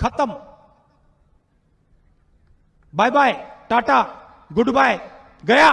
खत्म। Bye bye tata goodbye गया।